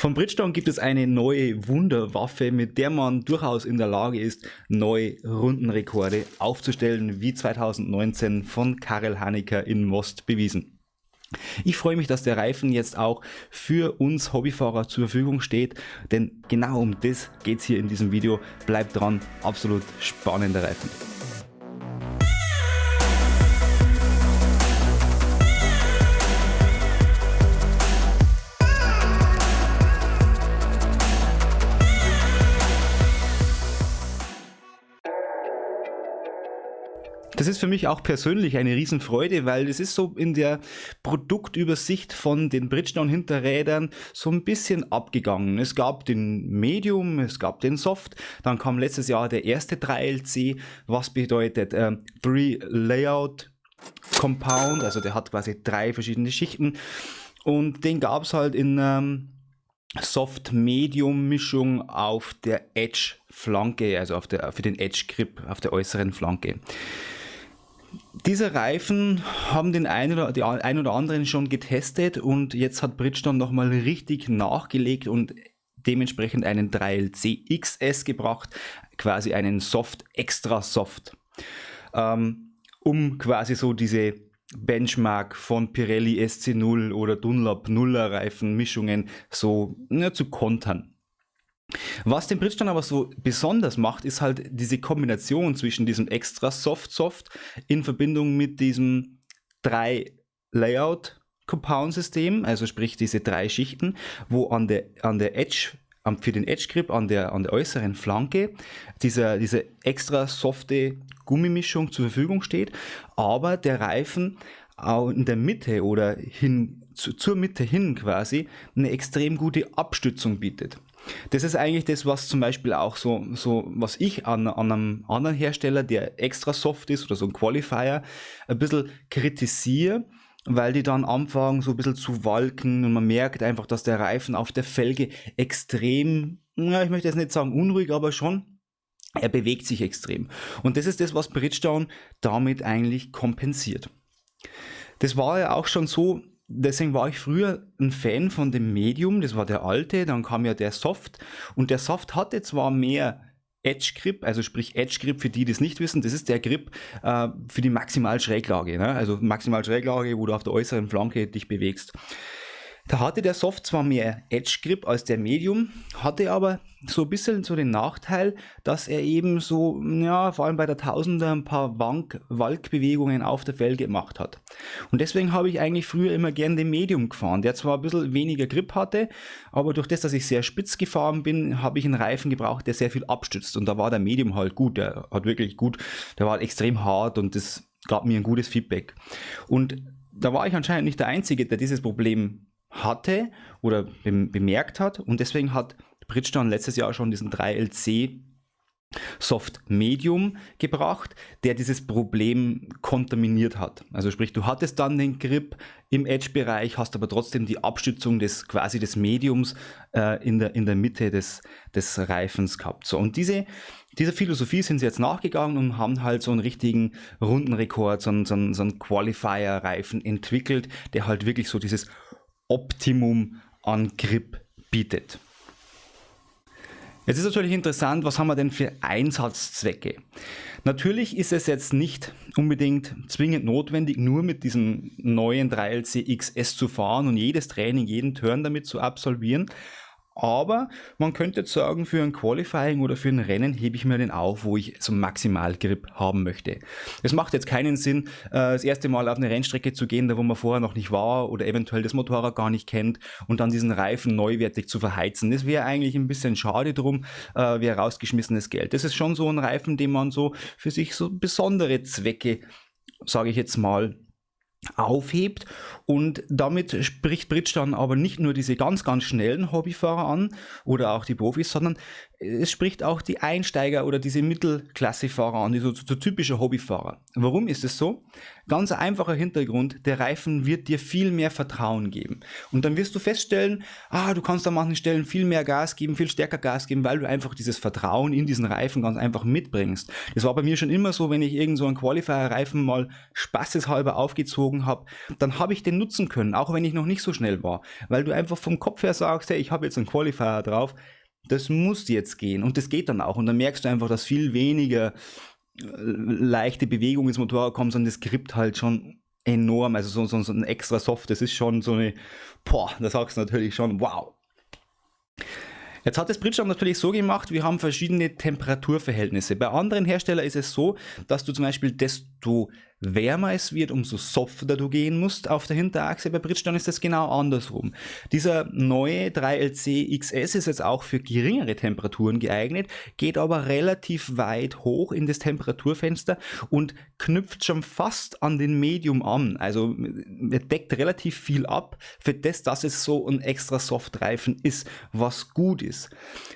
Von Bridgestone gibt es eine neue Wunderwaffe, mit der man durchaus in der Lage ist, neue Rundenrekorde aufzustellen, wie 2019 von Karel Hanecker in Most bewiesen. Ich freue mich, dass der Reifen jetzt auch für uns Hobbyfahrer zur Verfügung steht, denn genau um das geht es hier in diesem Video. Bleibt dran, absolut spannender Reifen. Das ist für mich auch persönlich eine Riesenfreude, weil es ist so in der Produktübersicht von den Bridgestone-Hinterrädern so ein bisschen abgegangen. Es gab den Medium, es gab den Soft, dann kam letztes Jahr der erste 3LC, was bedeutet äh, Three Layout Compound, also der hat quasi drei verschiedene Schichten und den gab es halt in ähm, Soft-Medium-Mischung auf der Edge-Flanke, also auf der, für den Edge-Grip auf der äußeren Flanke. Diese Reifen haben den einen oder, die ein oder anderen schon getestet und jetzt hat Bridgestone nochmal richtig nachgelegt und dementsprechend einen 3LC XS gebracht, quasi einen Soft Extra Soft, ähm, um quasi so diese Benchmark von Pirelli SC0 oder Dunlop Nuller Reifen Mischungen so ja, zu kontern. Was den Bridgestone aber so besonders macht, ist halt diese Kombination zwischen diesem extra Soft-Soft in Verbindung mit diesem drei Layout Compound System, also sprich diese drei Schichten, wo an der, an der Edge für den Edge Grip an der, an der äußeren Flanke dieser, diese extra softe Gummimischung zur Verfügung steht, aber der Reifen auch in der Mitte oder hin, zu, zur Mitte hin quasi eine extrem gute Abstützung bietet. Das ist eigentlich das, was zum Beispiel auch so, so was ich an, an einem anderen Hersteller, der extra soft ist oder so ein Qualifier, ein bisschen kritisiere, weil die dann anfangen so ein bisschen zu walken und man merkt einfach, dass der Reifen auf der Felge extrem, ja, ich möchte jetzt nicht sagen unruhig, aber schon er bewegt sich extrem. Und das ist das, was Bridgestone damit eigentlich kompensiert. Das war ja auch schon so deswegen war ich früher ein Fan von dem Medium, das war der alte, dann kam ja der Soft und der Soft hatte zwar mehr Edge Grip, also sprich Edge Grip für die, die es nicht wissen, das ist der Grip äh, für die Maximalschräglage, ne? also Maximalschräglage, wo du auf der äußeren Flanke dich bewegst. Da hatte der Soft zwar mehr Edge Grip als der Medium, hatte aber so ein bisschen so den Nachteil, dass er eben so, ja, vor allem bei der Tausender ein paar Wank Walkbewegungen auf der Felge gemacht hat. Und deswegen habe ich eigentlich früher immer gern den Medium gefahren, der zwar ein bisschen weniger Grip hatte, aber durch das, dass ich sehr spitz gefahren bin, habe ich einen Reifen gebraucht, der sehr viel abstützt. Und da war der Medium halt gut, der hat wirklich gut, der war extrem hart und das gab mir ein gutes Feedback. Und da war ich anscheinend nicht der Einzige, der dieses Problem hatte oder bemerkt hat und deswegen hat Bridgestone letztes Jahr schon diesen 3LC Soft Medium gebracht, der dieses Problem kontaminiert hat. Also sprich, du hattest dann den Grip im Edge-Bereich, hast aber trotzdem die Abstützung des quasi des Mediums äh, in, der, in der Mitte des, des Reifens gehabt. So, und diese, dieser Philosophie sind sie jetzt nachgegangen und haben halt so einen richtigen Rundenrekord, so einen, so einen, so einen Qualifier-Reifen entwickelt, der halt wirklich so dieses Optimum an Grip bietet. Jetzt ist natürlich interessant, was haben wir denn für Einsatzzwecke? Natürlich ist es jetzt nicht unbedingt zwingend notwendig, nur mit diesem neuen 3LC XS zu fahren und jedes Training, jeden Turn damit zu absolvieren. Aber man könnte jetzt sagen, für ein Qualifying oder für ein Rennen hebe ich mir den auf, wo ich so Maximalgrip haben möchte. Es macht jetzt keinen Sinn, äh, das erste Mal auf eine Rennstrecke zu gehen, da wo man vorher noch nicht war oder eventuell das Motorrad gar nicht kennt und dann diesen Reifen neuwertig zu verheizen. Das wäre eigentlich ein bisschen schade drum, äh, wäre rausgeschmissenes Geld. Das ist schon so ein Reifen, den man so für sich so besondere Zwecke, sage ich jetzt mal, aufhebt. Und damit spricht Bridgestone aber nicht nur diese ganz, ganz schnellen Hobbyfahrer an oder auch die Profis, sondern es spricht auch die Einsteiger oder diese Mittelklassefahrer an, die so, so typische Hobbyfahrer. Warum ist es so? Ganz einfacher Hintergrund, der Reifen wird dir viel mehr Vertrauen geben. Und dann wirst du feststellen, ah, du kannst an manchen Stellen viel mehr Gas geben, viel stärker Gas geben, weil du einfach dieses Vertrauen in diesen Reifen ganz einfach mitbringst. Das war bei mir schon immer so, wenn ich irgend so einen Qualifier-Reifen mal spaßeshalber aufgezogen habe, dann habe ich den nutzen können, auch wenn ich noch nicht so schnell war. Weil du einfach vom Kopf her sagst, hey, ich habe jetzt einen Qualifier drauf, das muss jetzt gehen und das geht dann auch und dann merkst du einfach, dass viel weniger äh, leichte Bewegung ins Motorrad kommt, sondern das Grip halt schon enorm, also so, so, so ein extra Soft, das ist schon so eine, boah, da sagst du natürlich schon, wow. Jetzt hat das Bridgestone natürlich so gemacht, wir haben verschiedene Temperaturverhältnisse. Bei anderen Herstellern ist es so, dass du zum Beispiel desto wärmer es wird, umso softer du gehen musst auf der Hinterachse. Bei Bridgestone ist das genau andersrum. Dieser neue 3LC XS ist jetzt auch für geringere Temperaturen geeignet, geht aber relativ weit hoch in das Temperaturfenster und knüpft schon fast an den Medium an. Also er deckt relativ viel ab für das, dass es so ein extra Softreifen ist, was gut ist.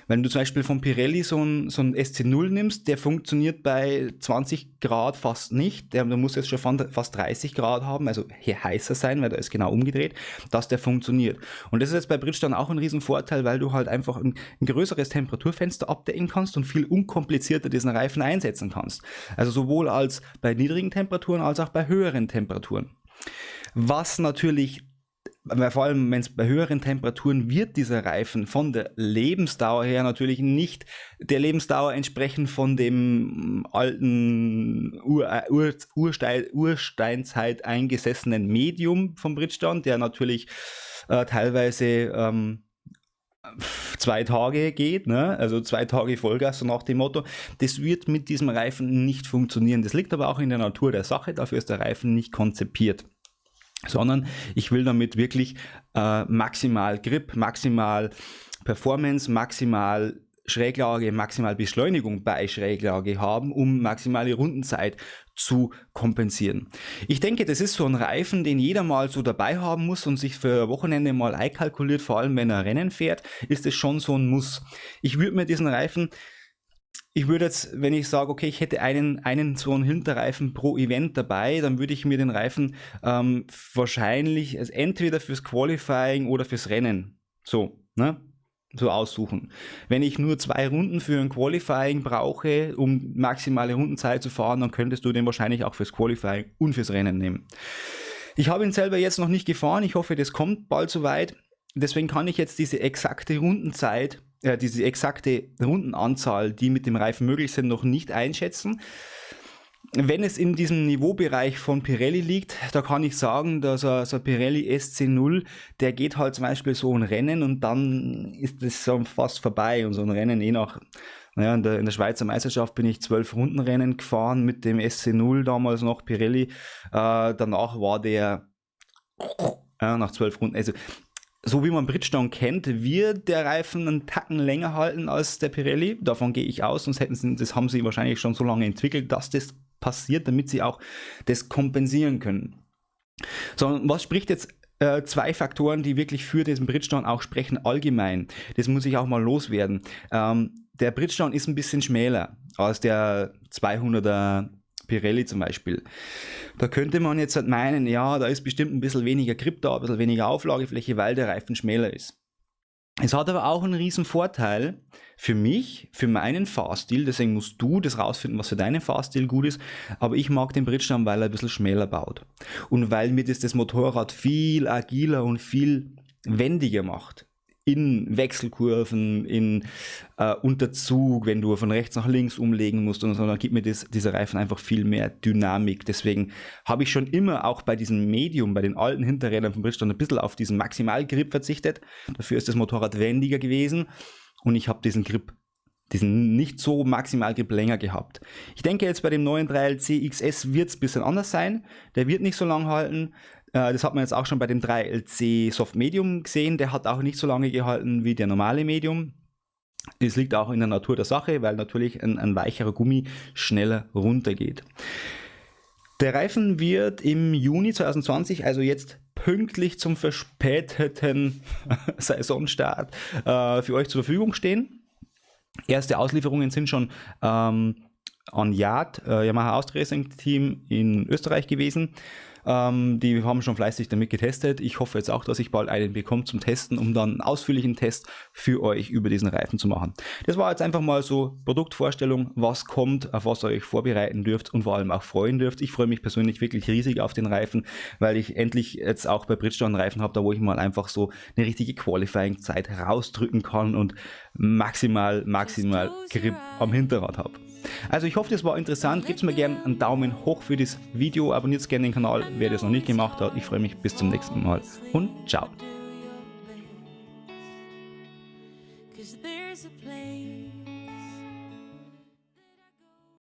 Wenn du zum Beispiel von Pirelli so ein, so ein SC0 nimmst, der funktioniert bei 20 Grad fast nicht. Der, der muss jetzt schon fast 30 Grad haben, also hier heißer sein, weil da ist genau umgedreht, dass der funktioniert. Und das ist jetzt bei Bridgestone auch ein riesen Vorteil, weil du halt einfach ein, ein größeres Temperaturfenster abdecken kannst und viel unkomplizierter diesen Reifen einsetzen kannst. Also sowohl als bei niedrigen Temperaturen als auch bei höheren Temperaturen. Was natürlich weil vor allem, wenn es bei höheren Temperaturen wird dieser Reifen von der Lebensdauer her natürlich nicht der Lebensdauer entsprechen von dem alten Ur, äh, Ur, Urstein, Ursteinzeit eingesessenen Medium vom Bridgestone, der natürlich äh, teilweise ähm, zwei Tage geht, ne? also zwei Tage Vollgas, so nach dem Motto. Das wird mit diesem Reifen nicht funktionieren. Das liegt aber auch in der Natur der Sache, dafür ist der Reifen nicht konzipiert sondern ich will damit wirklich äh, maximal Grip, maximal Performance, maximal Schräglage, maximal Beschleunigung bei Schräglage haben, um maximale Rundenzeit zu kompensieren. Ich denke, das ist so ein Reifen, den jeder mal so dabei haben muss und sich für Wochenende mal einkalkuliert, vor allem wenn er Rennen fährt, ist es schon so ein Muss. Ich würde mir diesen Reifen ich würde jetzt, wenn ich sage, okay, ich hätte einen, einen so einen Hinterreifen pro Event dabei, dann würde ich mir den Reifen ähm, wahrscheinlich also entweder fürs Qualifying oder fürs Rennen so, ne? so aussuchen. Wenn ich nur zwei Runden für ein Qualifying brauche, um maximale Rundenzeit zu fahren, dann könntest du den wahrscheinlich auch fürs Qualifying und fürs Rennen nehmen. Ich habe ihn selber jetzt noch nicht gefahren. Ich hoffe, das kommt bald soweit. Deswegen kann ich jetzt diese exakte Rundenzeit äh, diese exakte Rundenanzahl, die mit dem Reifen möglich sind, noch nicht einschätzen. Wenn es in diesem Niveaubereich von Pirelli liegt, da kann ich sagen, dass so ein Pirelli SC0, der geht halt zum Beispiel so ein Rennen und dann ist es so fast vorbei und so ein Rennen je nach, naja, in der, in der Schweizer Meisterschaft bin ich zwölf Rundenrennen gefahren mit dem SC0 damals noch Pirelli, äh, danach war der ja, nach zwölf Runden, also so wie man Bridgestone kennt, wird der Reifen einen Tacken länger halten als der Pirelli. Davon gehe ich aus, sonst hätten sie, das haben sie wahrscheinlich schon so lange entwickelt, dass das passiert, damit sie auch das kompensieren können. So, was spricht jetzt äh, zwei Faktoren, die wirklich für diesen Bridgestone auch sprechen, allgemein. Das muss ich auch mal loswerden. Ähm, der Bridgestone ist ein bisschen schmäler als der 200er Pirelli zum Beispiel. Da könnte man jetzt halt meinen, ja, da ist bestimmt ein bisschen weniger Grip da, ein bisschen weniger Auflagefläche, weil der Reifen schmäler ist. Es hat aber auch einen riesen Vorteil für mich, für meinen Fahrstil, deswegen musst du das rausfinden, was für deinen Fahrstil gut ist, aber ich mag den Bridgestone, weil er ein bisschen schmäler baut und weil mir das das Motorrad viel agiler und viel wendiger macht in Wechselkurven, in äh, Unterzug, wenn du von rechts nach links umlegen musst und so, dann gibt mir das, dieser Reifen einfach viel mehr Dynamik. Deswegen habe ich schon immer auch bei diesem Medium, bei den alten Hinterrädern von Bridgestone ein bisschen auf diesen Maximalgrip verzichtet. Dafür ist das Motorrad wendiger gewesen und ich habe diesen Grip diesen nicht so Maximalgrip länger gehabt. Ich denke jetzt bei dem neuen 3LC XS wird es ein bisschen anders sein. Der wird nicht so lang halten. Äh, das hat man jetzt auch schon bei dem 3LC Soft Medium gesehen. Der hat auch nicht so lange gehalten wie der normale Medium. Es liegt auch in der Natur der Sache, weil natürlich ein, ein weicherer Gummi schneller runtergeht. Der Reifen wird im Juni 2020, also jetzt pünktlich zum verspäteten Saisonstart, äh, für euch zur Verfügung stehen. Erste Auslieferungen sind schon ähm, an Yard, äh, Yamaha Austria Racing Team in Österreich gewesen. Ähm, die haben schon fleißig damit getestet. Ich hoffe jetzt auch, dass ich bald einen bekomme zum Testen, um dann einen ausführlichen Test für euch über diesen Reifen zu machen. Das war jetzt einfach mal so Produktvorstellung, was kommt, auf was ihr euch vorbereiten dürft und vor allem auch freuen dürft. Ich freue mich persönlich wirklich riesig auf den Reifen, weil ich endlich jetzt auch bei Bridgestone Reifen habe, da wo ich mal einfach so eine richtige Qualifying-Zeit rausdrücken kann und maximal, maximal Grip am Hinterrad habe. Also ich hoffe, das war interessant. Gebt mir gerne einen Daumen hoch für das Video. Abonniert gerne den Kanal, wer das noch nicht gemacht hat. Ich freue mich bis zum nächsten Mal und ciao.